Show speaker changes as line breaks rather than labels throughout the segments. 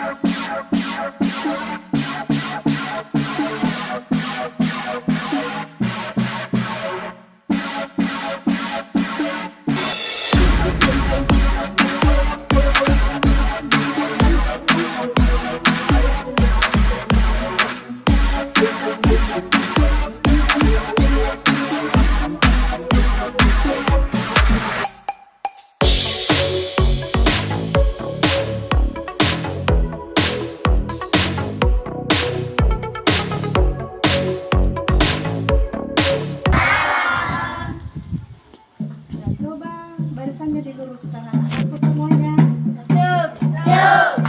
Yeah. Barisannya diluruskan anak-anakku semuanya.
Siap. Siap.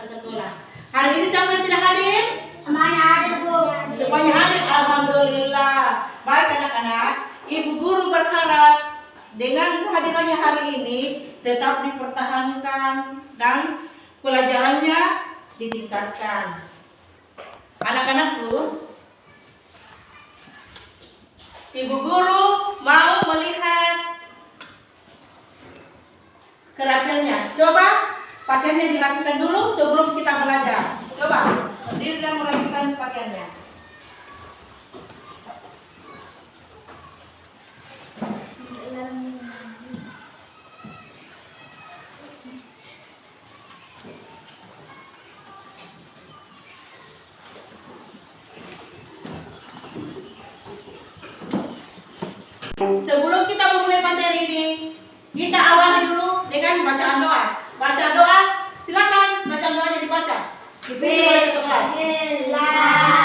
Ke sekolah? Hari ini siapa yang tidak hadir?
Semuanya hadir, Bu.
Semuanya hadir, Alhamdulillah. Baik anak-anak, Ibu Guru berharap dengan kehadirannya hari ini tetap dipertahankan dan pelajarannya ditingkatkan. Anak-anakku, Ibu Guru mau melihat kerapiannya. Coba pakaiannya dirapikan dulu sebelum kita belajar. Coba, berdiri dan merapikan pakaiannya. Sebelum kita memulai materi ini, kita awali dulu dengan bacaan doa. Baca doa, silakan bacaan doanya dibaca. Dipimpin oleh kelas.
Salam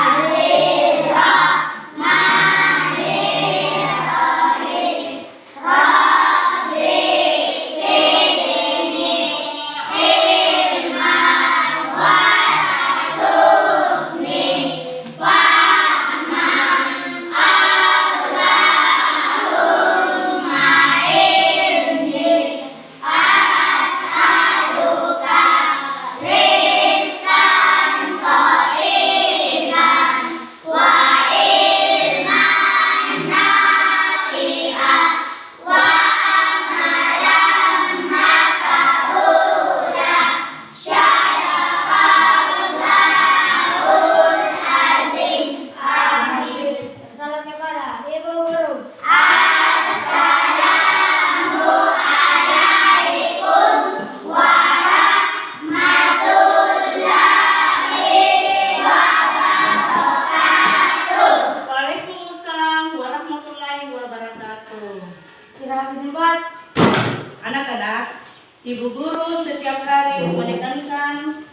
ibu guru
setiap hari menekankan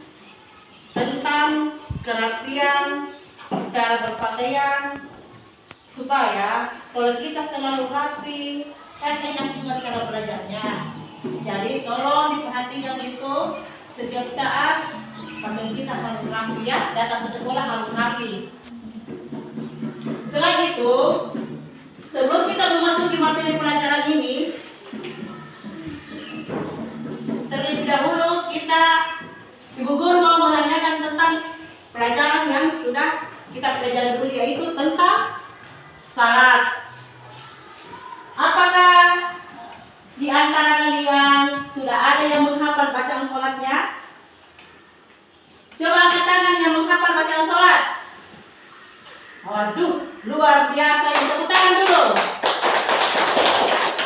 tentang kerapian, cara berpakaian, supaya kalau kita selalu rapi, kan enak juga cara belajarnya. Jadi tolong diperhatikan itu setiap saat pakaian kita harus rapi ya, datang ke sekolah harus rapi. Selain itu, sebelum kita memasuki materi pelajaran ini, Guru mau menanyakan tentang pelajaran yang sudah kita pelajari dulu yaitu tentang salat. Apakah di antara kalian sudah ada yang menghafal bacaan sholatnya? Coba angkat tangan yang menghafal bacaan sholat. Waduh, luar biasa. Tepuk tangan dulu.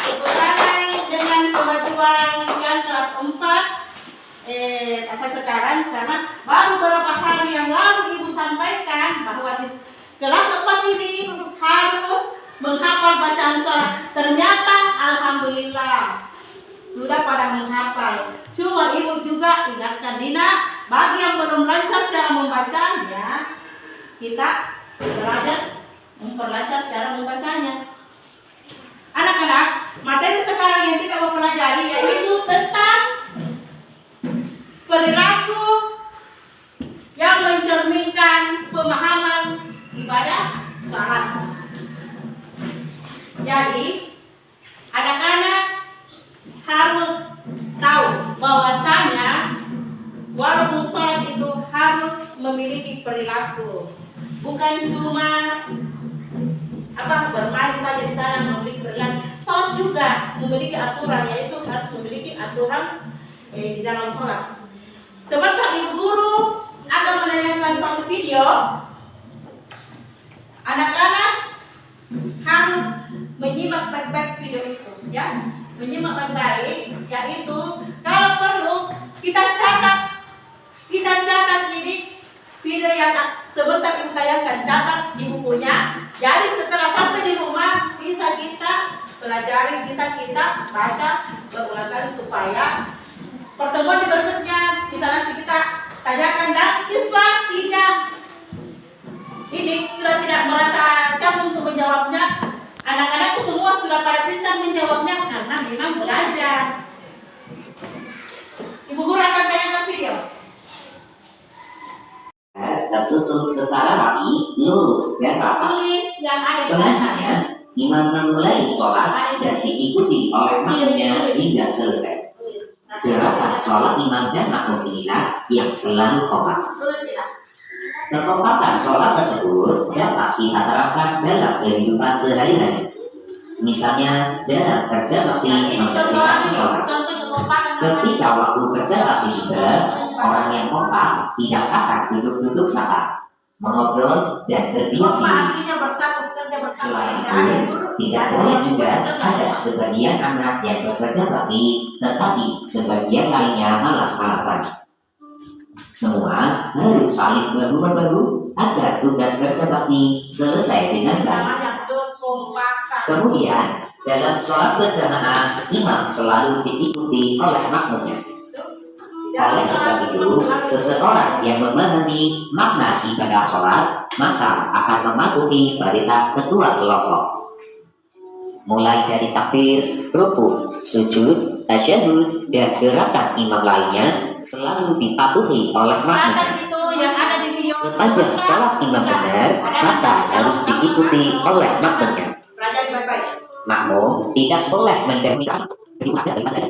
Tepuk tangan dengan kemajuan yang kelas 4 eh, asal sekarang karena baru beberapa hari yang lalu Ibu sampaikan bahwa di kelas 4 ini harus menghafal bacaan sholat. Ternyata Alhamdulillah sudah pada menghafal. Cuma Ibu juga ingatkan Dina, bagi yang belum lancar cara membacanya, kita belajar memperlancar cara membacanya. Anak-anak, materi sekarang yang kita mau pelajari yaitu tentang perilaku yang mencerminkan pemahaman ibadah salat. Jadi, anak-anak harus tahu bahwasanya walaupun sholat itu harus memiliki perilaku, bukan cuma apa bermain saja di sana memiliki perilaku. Sholat juga memiliki aturan, yaitu harus memiliki aturan eh, di dalam sholat. Sebentar ibu guru akan menanyakan suatu video. Anak-anak harus menyimak baik-baik video itu, ya. Menyimak baik-baik, yaitu kalau perlu kita catat, kita catat ini video yang sebentar ibu tayangkan, catat di bukunya. Jadi setelah sampai di rumah bisa kita pelajari, bisa kita baca berulang kali supaya pertemuan di berikutnya bisa nanti kita tanyakan dan siswa tidak ini sudah tidak merasa capek untuk menjawabnya anak-anakku semua sudah pada menjawabnya karena memang belajar ibu guru akan tanyakan video
tersusun secara rapi, lurus, dan rapat.
tulis yang ada
Selanjutnya, imam memulai sholat dan diikuti oleh makmumnya hingga selesai. Gerakan sholat imam dan makmum inilah yang selalu kompak.
kita
Kekompakan sholat tersebut dapat kita terapkan dalam kehidupan sehari-hari. Misalnya dalam kerja bakti membersihkan sekolah.
kekompakan
Ketika waktu kerja bakti juga, orang yang kompak tidak akan duduk-duduk saat mengobrol dan berdiam Selain itu, tidak boleh juga ada sebagian anak yang bekerja bakti, tetapi sebagian lainnya malas-malasan. Semua harus saling bahu-membahu agar tugas kerja bakti selesai dengan baik. Kemudian, dalam sholat berjamaah, imam selalu diikuti oleh makmumnya. Oleh sebab itu, seseorang yang memahami makna ibadah sholat, maka akan mematuhi perintah ketua kelompok. Mulai dari takbir, ruku, sujud, tasyahud, dan gerakan imam lainnya selalu dipatuhi oleh makmumnya. Sepanjang sholat imam benar, maka harus diikuti oleh makmumnya. Makmum tidak boleh mendahulukan daripada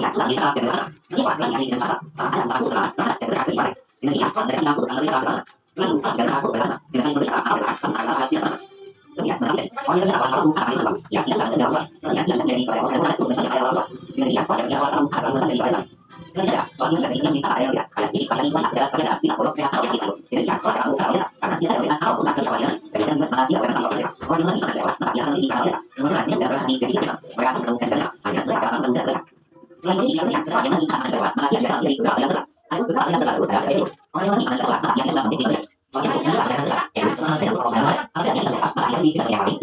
dia akan tidak kalau sudah dari ada dari ini orang tahu. Kemudian saya bahwa saat yang tidak. Tidak tidak dia ini kalau tidak ada. Tidak tidak saat kamu sama soal. Dia saya tidak tidak dia tak berada di atas Allah. Kemudian setelah kita sampai mana? Setiap saat yang? Dengan dia saat kita takut saat kita saat selalu saat kita takut berada. Dengan saya berada di atas Allah. Kemudian menangis. Orang yang salah satu akan itu yang tidak sadar dalam sholat. Saya tidak menjadi pada orang yang itu misalnya pada dalam sholat. Kemudian pada yang salah satu akan menjadi pada sholat. Saya soalnya tidak bisa cinta ada yang tidak ada isi pada lingkungan adalah pada tidak boleh sehat harus bisa. Jadi ya soal kamu kalau karena tidak ada tahu pusat kerja saya. Kemudian malah tidak ada masalah. Orang yang pada sholat maka dia akan lebih kalau sebenarnya dia berasa di jadi bisa. Merasa menemukan dana hanya dia berasa menemukan dana. Selain itu jika melihat sesuatu yang. Ada beberapa itu. Orang yang ya yang besar maka yang di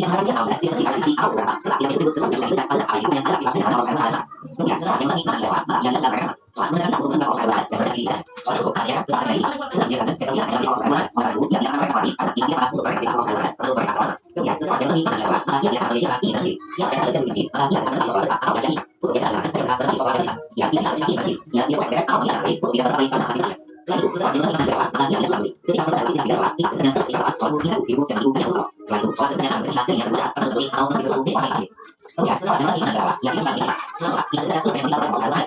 tidak tidak tidak ada tidak mereka soal kemudian sesuatu yang lebih pada sholat maka dia akan melihat ini masih siapa yang ada di sini maka dia akan melihat soal apa yang ini untuk kita adalah kita akan melihat soal ini ya dia saat ini masih ya dia boleh tahu dia akan itu tidak terbaik karena kita Selain itu, sesuatu yang lebih pada maka dia ada selalu ketika kita tidak tidak sholat tidak sebenarnya tidak dapat soal bukti ibu dan ibu yang tahu selain itu soal sebenarnya harus kita yang berat karena seperti kalau kita sesuatu yang lain Kemudian sesuatu yang lebih adalah yang kita sesuatu yang itu yang kita adalah kita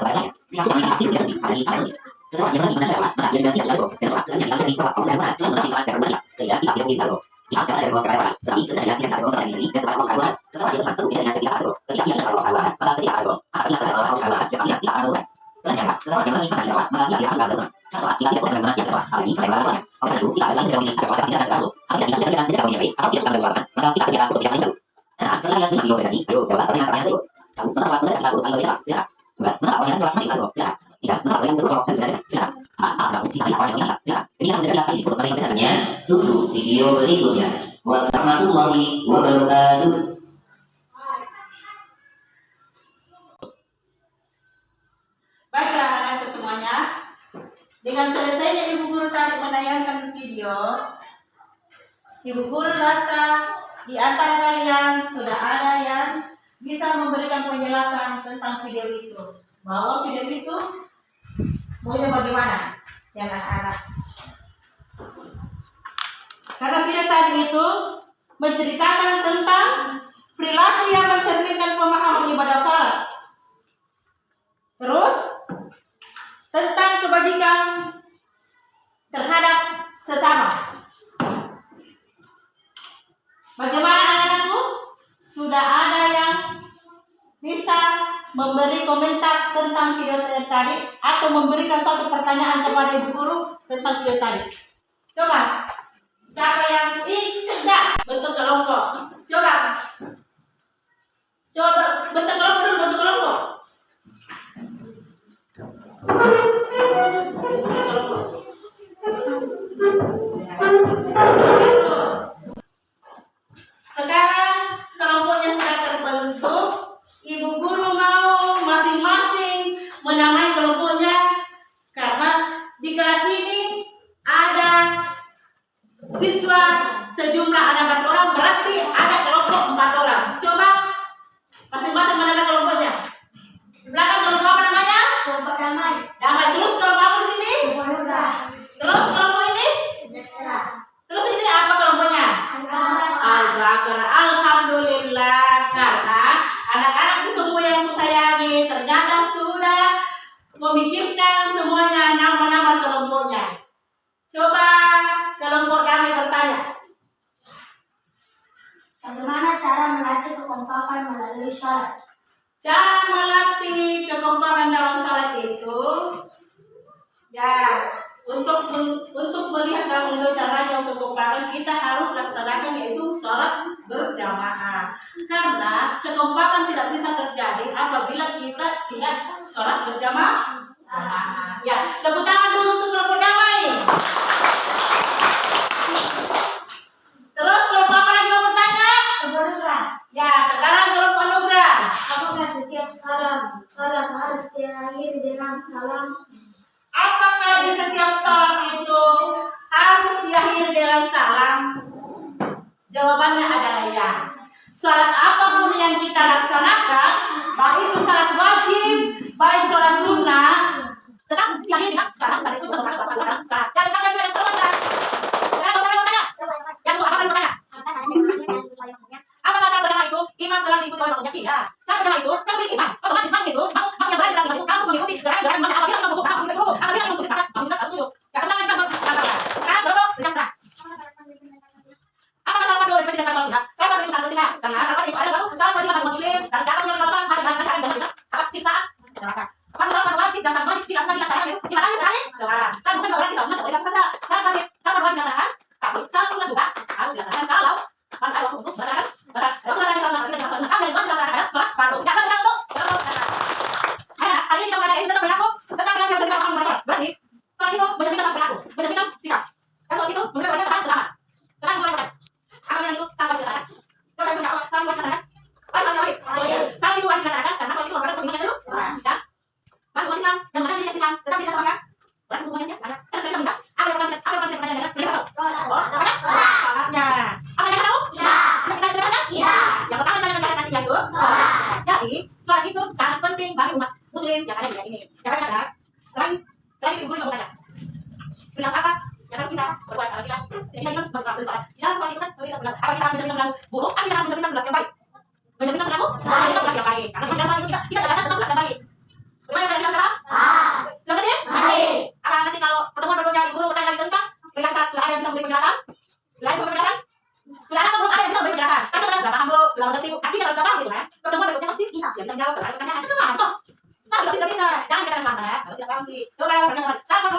maka siapa yang di sesuatu yang lebih adalah maka dia tidak jago dan sesuatu yang tidak di bawah kita tidak? Tidak, yang. Ah, ah, mereka biasanya. Tunggu video berikutnya.
Baiklah anak-anakku semuanya, dengan selesainya Ibu Guru menayangkan video, Ibu Guru rasa di antara kalian sudah ada yang bisa memberikan penjelasan tentang video itu. Bahwa video itu maunya bagaimana ya anak-anak. Karena video tadi itu menceritakan tentang perilaku yang mencerminkan pemahaman ibadah salat. Terus tentang kebajikan terhadap sesama. Bagaimana anak-anakku? Sudah ada yang bisa memberi komentar tentang video tadi atau memberikan suatu pertanyaan kepada ibu guru tentang video tadi. Coba, siapa yang tidak bentuk kelompok? Coba, coba bentuk kelompok dulu, bentuk kelompok. Sekarang
When I melatih kekompakan melalui sholat?
Cara melatih kekompakan dalam salat itu. Ya untuk untuk melihat dan mengetahui caranya untuk kekompakan kita harus laksanakan yaitu sholat berjamaah. Karena kekompakan tidak bisa terjadi apabila kita tidak sholat berjamaah. Ah, ya tepuk tangan dulu untuk kelompok damai terus kelompok apa lagi mau bertanya
Kelompok muda.
ya sekarang kelompok nugrah
Salam salat harus diakhiri dengan salam?
Apakah di setiap sholat itu harus diakhiri dengan salam? Jawabannya adalah ya. Sholat apa pun yang kita laksanakan, baik itu sholat wajib, baik sholat sunnah, sedang diakhiri dengan salam. Itu salam, salam, salam, salam. Yang bertanya, yang bertanya, yang bertanya, yang bertanya, yang bertanya. Apakah salat berjamaah itu imam selalu diikuti oleh makmumnya? Tidak. Salat berjamaah itu kan milik imam. Otomatis makmum itu, makmum makmum yang berada di belakang itu harus mengikuti gerakan-gerakan imamnya. Apabila imam rukuk, makmum ikut rukuk. Apabila imam sujud, maka makmum juga harus sujud. Ya, tenang, kita berbicara. Sekarang kelompok sejahtera. Apakah salat fardu lebih tidak salat sunnah? Salat fardu itu sangat penting karena salat fardu itu adalah satu salat wajib bagi umat muslim dan siapa yang melakukan salat hari dan hari dan apa siksaan neraka. Apakah salat fardu wajib dan salat wajib tidak pernah dilaksanakan? Dilaksanakan sekali sekarang. Kan bukan berarti salat sunnah tidak boleh dilaksanakan. Salat wajib, salat fardu wajib dilaksanakan, tapi salat sunnah juga harus dilaksanakan kalau masih ada waktu untuk melaksanakan salat. Kalau kita salat sunnah kita salat sunnah, apa yang wajib dilaksanakan salat fardu. Ya kan berlaku? Berlaku. Ayo, hari ini kita belajar ini tentang berlaku tentang berlaku yang terjadi dalam sholat. Berarti sholat itu mencerminkan satu berlaku, mencerminkan sikap. Kan sholat itu menunjukkan bagaimana selamat. Sekarang mulai bertanya. Apa yang itu salah dilaksanakan? Coba saya jawab, salah dilaksanakan? Baik, baik, baik.
Wajib.
Salah itu wajib dilaksanakan karena salah itu merupakan pembinaan dulu. Ya. Bagi umat Islam yang mengajar diri Islam tetap tidak sama Berarti hubungannya banyak. Karena sebenarnya kita minta. Apa yang orang apa yang orang tidak pernah jalan? Sendiri tahu. Oh, banyak. Salatnya. Apa yang kita tahu? Apa yang kita jalankan? Yang pertama yang kita sholat. Jadi, itu sangat penting bagi umat muslim yang ada di dunia ini. Yang kedua, selain selain itu juga bertanya. Bilang apa? Yang harus kita berbuat kalau kita tidak kita juga berusaha sholat. Di dalam itu kan bisa bilang apa kita harus mencerminkan perilaku buruk, apa kita harus mencerminkan perilaku yang baik. Yang. Karena di dalam sholat itu kita kita katakan tentang perilaku yang baik. Kita sekarang? Seperti apa nanti kalau pertemuan ibu guru bertanya lagi tentang perilaku sholat, sudah ada yang bisa memberi penjelasan? Sudah ada bisa memberi penjelasan? Sudah atau belum ada yang bisa memberi penjelasan? Kan kita sudah paham bu, sudah mengerti bu. Artinya kalau sudah paham gitu kan, pertemuan berikutnya pasti bisa yang bisa menjawab berbagai pertanyaan. Semua toh. Nah, bisa bisa, jangan kita ya. Kalau tidak paham sih, coba pertanyaan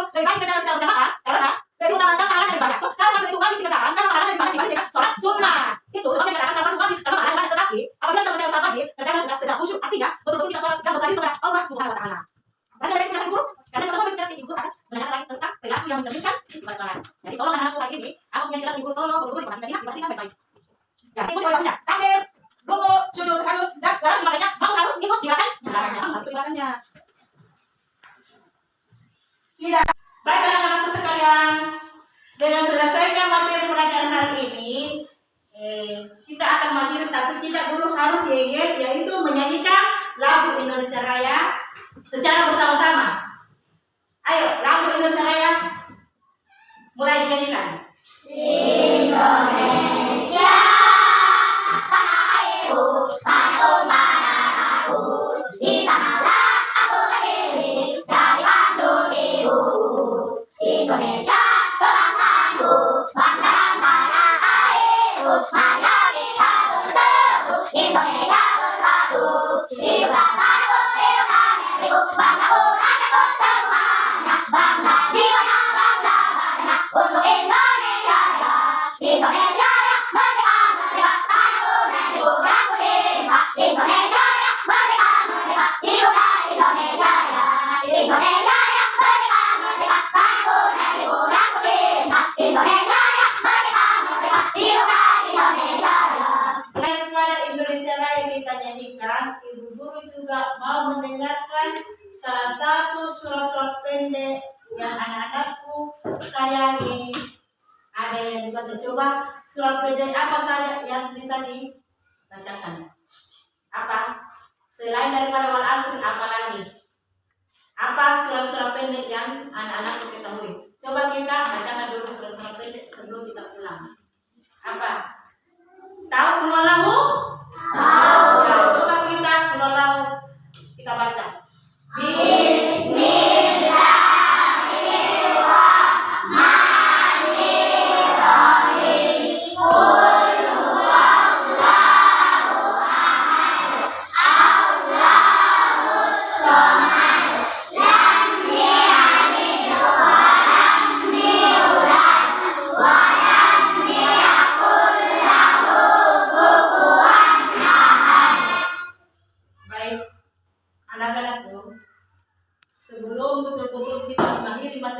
lebih baik kita secara berjamaah karena lebih pahala lebih banyak. Itu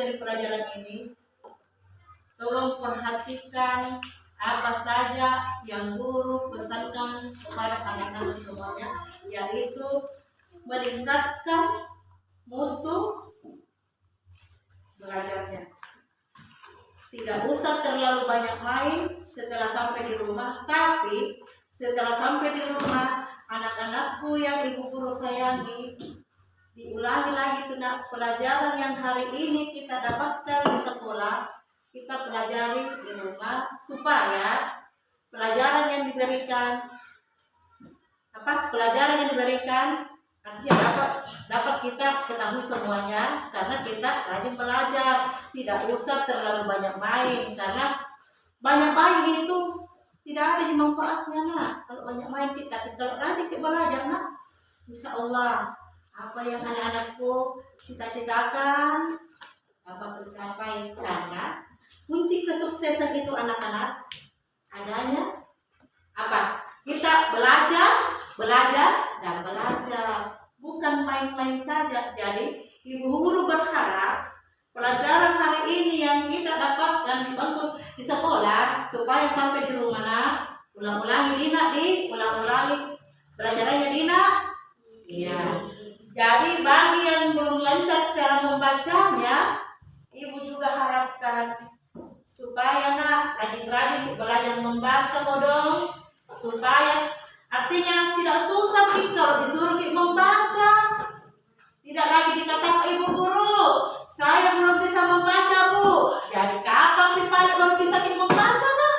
materi pelajaran ini, tolong perhatikan apa saja yang guru pesankan kepada anak-anak semuanya, yaitu meningkatkan mutu belajarnya. Tidak usah terlalu banyak main setelah sampai di rumah, tapi setelah sampai di rumah, anak-anakku yang ibu guru sayangi, diulangi lagi tentang pelajaran yang hari ini kita dapatkan di sekolah, kita pelajari di rumah supaya pelajaran yang diberikan apa pelajaran yang diberikan artinya dapat dapat kita ketahui semuanya karena kita rajin belajar. Tidak usah terlalu banyak main karena banyak main itu tidak ada manfaatnya nak. Kalau banyak main kita kalau rajin kita belajar nak insya Allah apa yang anak-anakku cita-citakan? Dapat tercapai karena kunci kesuksesan itu anak-anak adanya apa? Kita belajar belajar dan belajar. Bukan main-main saja. Jadi ibu guru berharap pelajaran hari ini yang kita dapatkan di bangku di sekolah supaya sampai di rumah nak ulang-ulangi Dina di. Ulang-ulangi pelajarannya Dina. Iya jadi bagi yang belum lancar cara membacanya ibu juga harapkan supaya nak rajin-rajin belajar membaca bodong supaya artinya tidak susah Ki, kalau disuruh membaca. Tidak lagi dikatakan ibu guru saya belum bisa membaca bu. Jadi kapan Ki paling baru bisa Ki membaca nak?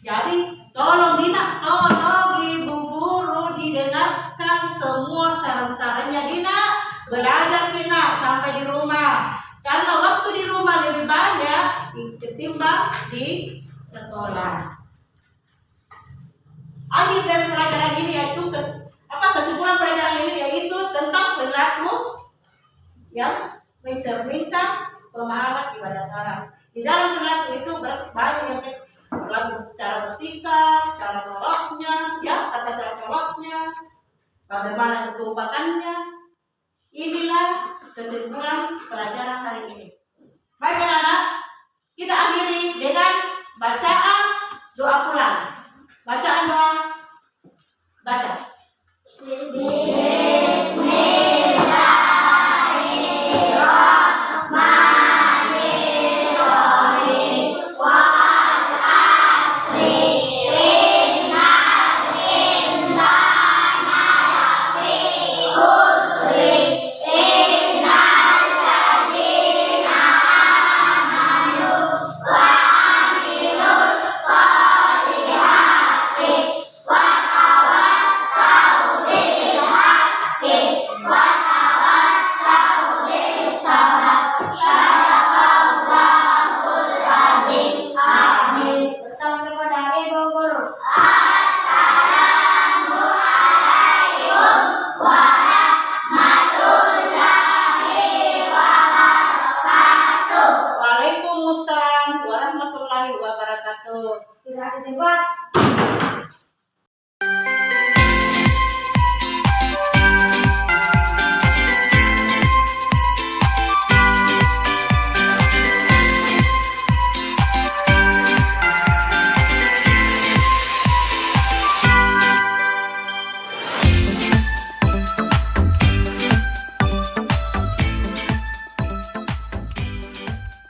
Jadi tolong Dina tolong semua saran-sarannya Dina belajar Dina sampai di rumah. Karena waktu di rumah lebih banyak ketimbang di sekolah. Akhir dari pelajaran ini yaitu kes, apa kesimpulan pelajaran ini yaitu tentang perilaku yang mencerminkan pemahaman ibadah salat. Di dalam perilaku itu berarti banyak yang perilaku secara bersikap, cara sholatnya, ya tata cara sholatnya, bagaimana kekompakannya. Inilah kesimpulan pelajaran hari ini. Baik anak-anak, Kita akhiri dengan bacaan doa pulang. Bacaan doa. Baca.
Bersama